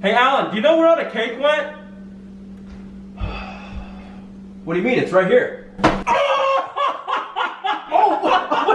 Hey, Alan, do you know where all the cake went? What do you mean? It's right here. Oh,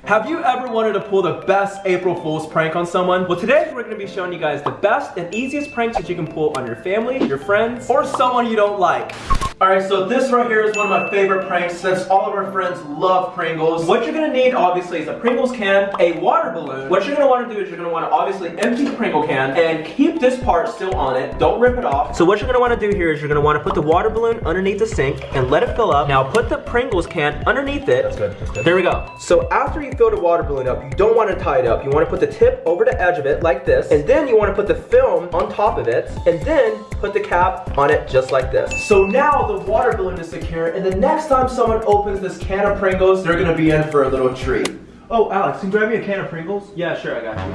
Have you ever wanted to pull the best April Fool's prank on someone? Well, today we're going to be showing you guys the best and easiest pranks that you can pull on your family, your friends, or someone you don't like. Alright, so this right here is one of my favorite pranks since all of our friends love Pringles. What you're gonna need, obviously, is a Pringles can, a water balloon. What you're gonna wanna do is you're gonna wanna obviously empty the Pringle can and keep this part still on it. Don't rip it off. So what you're gonna wanna do here is you're gonna wanna put the water balloon underneath the sink and let it fill up. Now put the Pringles can underneath it. That's good, that's good. There we go. So after you fill the water balloon up, you don't wanna tie it up. You wanna put the tip over the edge of it like this, and then you wanna put the film on top of it, and then put the cap on it just like this. So now the water balloon is secure, and the next time someone opens this can of Pringles, they're gonna be in for a little treat. Oh, Alex, can you grab me a can of Pringles? Yeah, sure, I got you.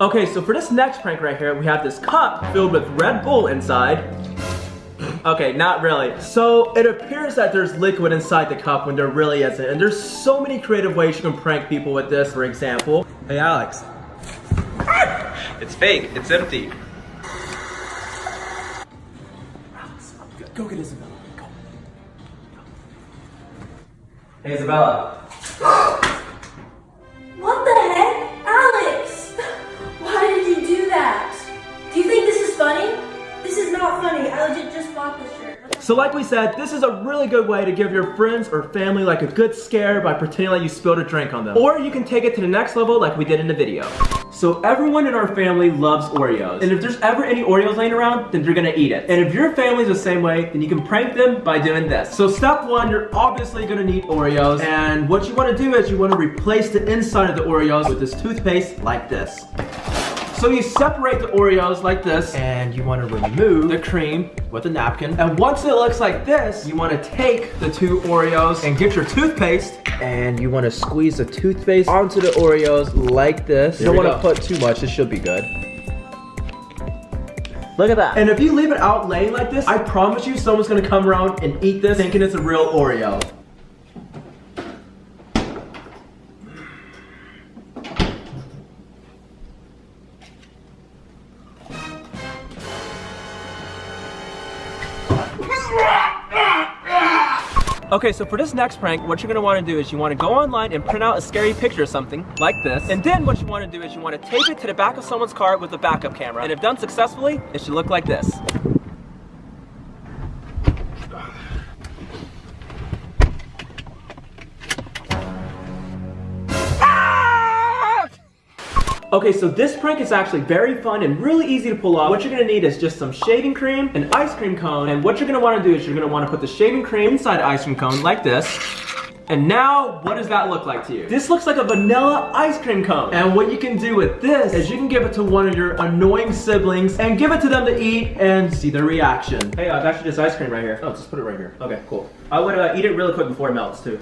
Okay, so for this next prank right here, we have this cup filled with Red Bull inside. Okay, not really. So it appears that there's liquid inside the cup when there really isn't. And there's so many creative ways you can prank people with this, for example. Hey Alex. It's fake, it's empty. Go get Isabella. Go. Hey Isabella. So like we said, this is a really good way to give your friends or family like a good scare by pretending like you spilled a drink on them. Or you can take it to the next level like we did in the video. So everyone in our family loves Oreos. And if there's ever any Oreos laying around, then they're gonna eat it. And if your family's the same way, then you can prank them by doing this. So step one, you're obviously gonna need Oreos. And what you wanna do is you wanna replace the inside of the Oreos with this toothpaste like this. So you separate the Oreos like this, and you want to remove the cream with a napkin. And once it looks like this, you want to take the two Oreos and get your toothpaste, and you want to squeeze the toothpaste onto the Oreos like this. There you don't we want to put too much, it should be good. Look at that. And if you leave it out laying like this, I promise you someone's gonna come around and eat this thinking it's a real Oreo. Okay, so for this next prank, what you're gonna wanna do is you wanna go online and print out a scary picture of something, like this. And then what you wanna do is you wanna tape it to the back of someone's car with a backup camera. And if done successfully, it should look like this. Okay, so this prank is actually very fun and really easy to pull off. What you're gonna need is just some shaving cream, an ice cream cone, and what you're gonna wanna do is you're gonna wanna put the shaving cream inside the ice cream cone like this. And now, what does that look like to you? This looks like a vanilla ice cream cone. And what you can do with this is you can give it to one of your annoying siblings and give it to them to eat and see their reaction. Hey, I've actually this ice cream right here. Oh, just put it right here. Okay, cool. I would uh, eat it really quick before it melts too.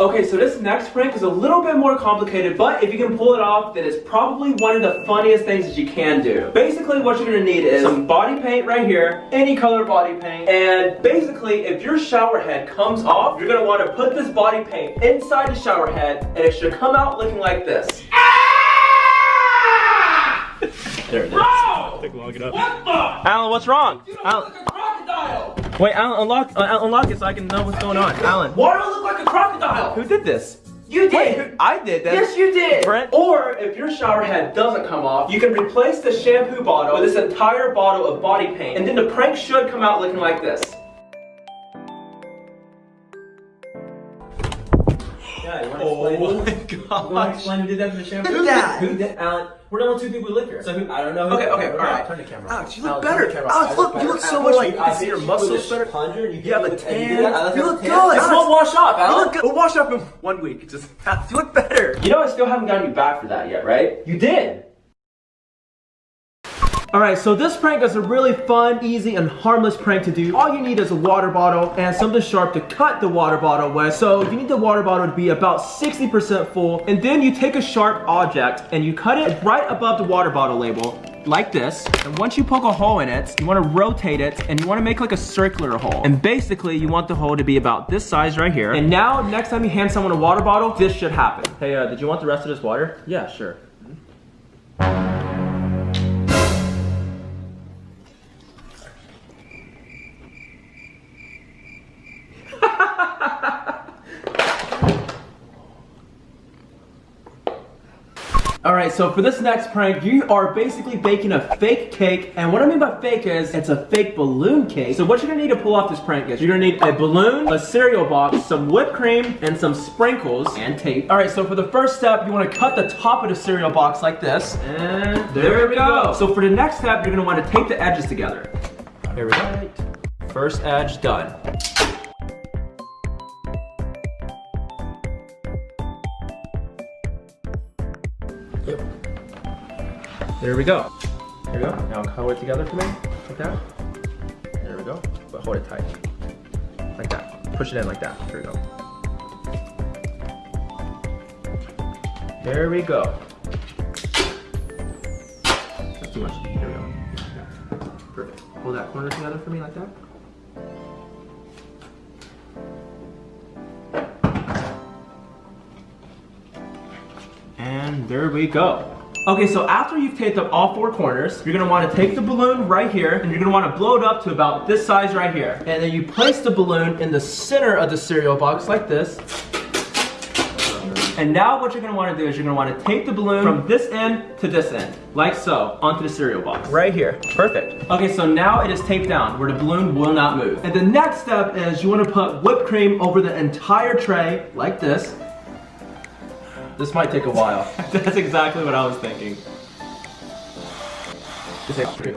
Okay, so this next prank is a little bit more complicated, but if you can pull it off, then it's probably one of the funniest things that you can do. Basically, what you're gonna need is some body paint right here, any color body paint, and basically, if your shower head comes off, you're gonna wanna put this body paint inside the shower head, and it should come out looking like this. Ah! There it is. Take long enough. Alan, what's wrong? Alan, wait, Alan, unlock, uh, unlock it so I can know what's going on. Alan, Why do I look like a crocodile? who did this? You Wait, did. who- I did that. Yes, you did. Brent. Or if your shower head doesn't come off, you can replace the shampoo bottle with this entire bottle of body paint, and then the prank should come out looking like this. Yeah, you want to Oh explain? my You want to gosh. explain who did that to the shampoo? Who did that? Who did? Alan. Uh, we're the only two people who live here. So who? I don't know. Who, Okay, okay, alright. Turn the camera. Alex, you look Alex, better. camera. Alex, I look, you look so Alex, much- I you can see your muscles better. plunger, and You have a and tan. did You look tan. good. This won't wash off, You Alan. look good. We'll wash up in one week. Just you look better. You know I still haven't gotten you back for that yet, right? You did. Alright, so this prank is a really fun, easy, and harmless prank to do. All you need is a water bottle and something sharp to cut the water bottle with. So you need the water bottle to be about 60% full. And then you take a sharp object and you cut it right above the water bottle label like this. And once you poke a hole in it, you wanna rotate it and you wanna make like a circular hole. And basically you want the hole to be about this size right here. And now next time you hand someone a water bottle, this should happen. Hey, uh, did you want the rest of this water? Yeah, sure. Alright, so for this next prank, you are basically baking a fake cake. And what I mean by fake is, it's a fake balloon cake. So what you're gonna need to pull off this prank is, you're gonna need a balloon, a cereal box, some whipped cream, and some sprinkles, and tape. Alright, so for the first step, you wanna cut the top of the cereal box like this. And there, we go. go. So for the next step, you're gonna wanna tape the edges together. Here we go. First edge done. There we go. There we go. Now color it together for me, like that. There we go. But hold it tight. Like that. Push it in like that. There we go. There we go. That's too much. There we go. Perfect. Hold that corner together for me like that. And there we go. Okay, so after you've taped up all four corners, you're gonna wanna take the balloon right here, and you're gonna wanna blow it up to about this size right here. And then you place the balloon in the center of the cereal box like this. And now what you're gonna wanna do is you're gonna wanna tape the balloon from this end to this end, like so, onto the cereal box. Right here, perfect. Okay, so now it is taped down where the balloon will not move. And the next step is you wanna put whipped cream over the entire tray, like this. This might take a while. That's exactly what I was thinking.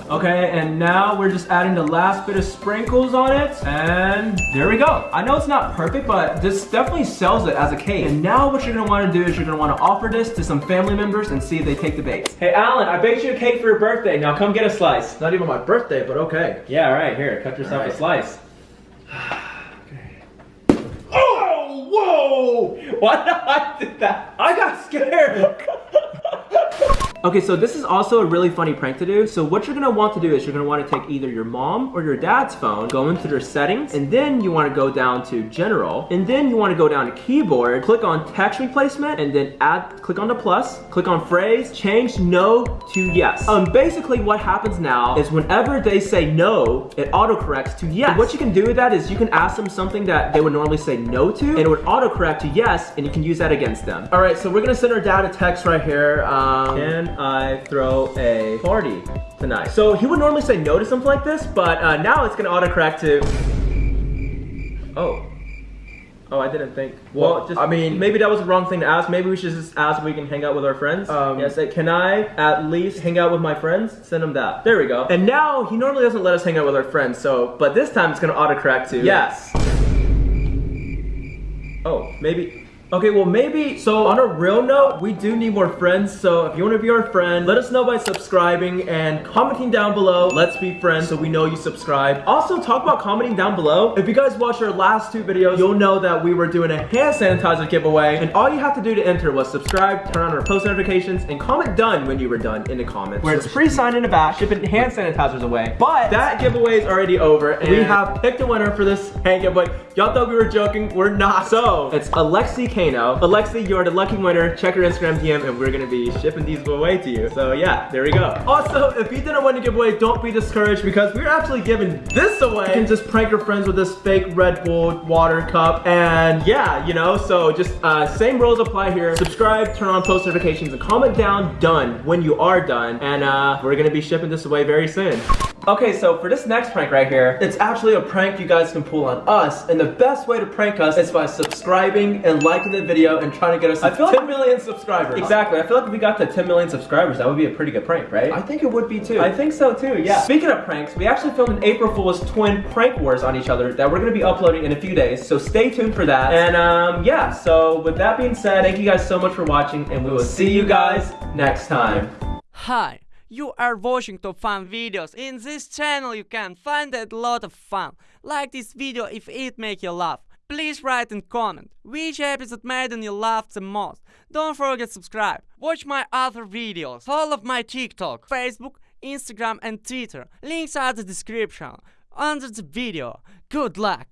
Okay, and now we're just adding the last bit of sprinkles on it, and there we go. I know it's not perfect, but this definitely sells it as a cake. And now what you're gonna wanna do is you're gonna wanna offer this to some family members and see if they take the bait. Hey, Alan, I baked you a cake for your birthday. Now come get a slice. Not even my birthday, but okay. Yeah, right, here, cut yourself right. a slice. Whoa! Why did I do that? I got scared. Okay, so this is also a really funny prank to do. So what you're gonna want to do is you're gonna wanna take either your mom or your dad's phone, go into their settings, and then you wanna go down to general, and then you wanna go down to keyboard, click on text replacement, and then add, click on the plus, click on phrase, change no to yes. Um, basically what happens now is whenever they say no, it autocorrects to yes. what you can do with that is you can ask them something that they would normally say no to, and it would autocorrect to yes, and you can use that against them. All right, so we're gonna send our dad a text right here. Um, and I throw a party tonight? So he would normally say no to something like this, but uh, now it's gonna autocorrect to, oh. Oh, I didn't think. Well, well, just I mean, maybe that was the wrong thing to ask. Maybe we should just ask if we can hang out with our friends. Um, yeah, say, can I at least hang out with my friends? Send him that. There we go. And now he normally doesn't let us hang out with our friends. So, but this time it's gonna autocorrect to yes. Oh, maybe. Okay, well maybe, so on a real note, we do need more friends, so if you want to be our friend, let us know by subscribing and commenting down below. Let's be friends so we know you subscribe. Also, talk about commenting down below. If you guys watched our last two videos, you'll know that we were doing a hand sanitizer giveaway, and all you have to do to enter was subscribe, turn on our post notifications, and comment done when you were done in the comments. Where it's free sign in the back, shipping hand sanitizers away. But that giveaway is already over, and we have picked a winner for this hand giveaway. Y'all thought we were joking, we're not. So, it's Alexi K Alexi, you're the lucky winner. Check your Instagram DM and we're gonna be shipping these away to you. So yeah, there we go. Also, if you didn't win the giveaway, don't be discouraged because we're actually giving this away. You can just prank your friends with this fake Red Bull water cup. And yeah, you know, so just uh, same rules apply here. Subscribe, turn on post notifications, and comment down done when you are done. And uh, we're gonna be shipping this away very soon. Okay, so for this next prank right here, it's actually a prank you guys can pull on us, and the best way to prank us is by subscribing and liking the video and trying to get us I feel 10 like, million subscribers. Exactly, I feel like if we got to 10 million subscribers, that would be a pretty good prank, right? I think it would be too. I think so too, yeah. Speaking of pranks, we actually filmed an April Fool's twin prank wars on each other that we're gonna be uploading in a few days, so stay tuned for that. And um, yeah, so with that being said, thank you guys so much for watching, and we will see you guys next time. Hi. You are watching top fun videos. In this channel you can find a lot of fun. Like this video if it make you laugh. Please write and comment which episode made you laugh the most. Don't forget subscribe. Watch my other videos. all of my TikTok, Facebook, Instagram and Twitter. Links are the description under the video. Good luck!